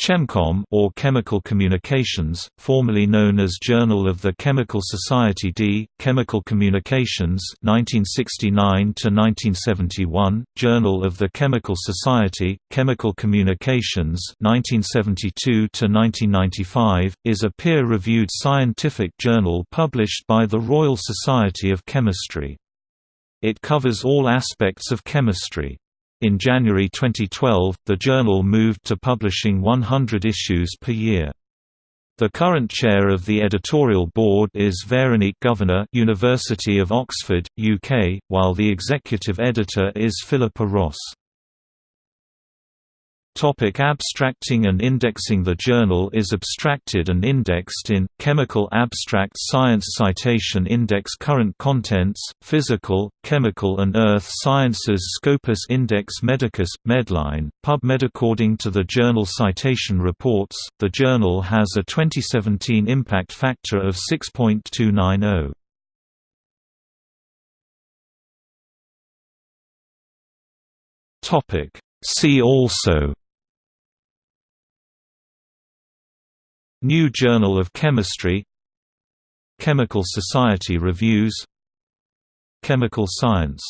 ChemComm or Chemical Communications, formerly known as Journal of the Chemical Society D, Chemical Communications 1969 to 1971, Journal of the Chemical Society, Chemical Communications 1972 to 1995, is a peer-reviewed scientific journal published by the Royal Society of Chemistry. It covers all aspects of chemistry. In January 2012, the journal moved to publishing 100 issues per year. The current chair of the editorial board is Veronique Gouverneur University of Oxford, UK, while the executive editor is Philippa Ross. Topic abstracting and indexing. The journal is abstracted and indexed in, Chemical Abstract Science Citation Index. Current Contents, Physical, Chemical and Earth Sciences. Scopus Index Medicus, Medline, PubMed According to the journal Citation Reports, the journal has a 2017 impact factor of 6.290. See also New Journal of Chemistry Chemical Society Reviews Chemical Science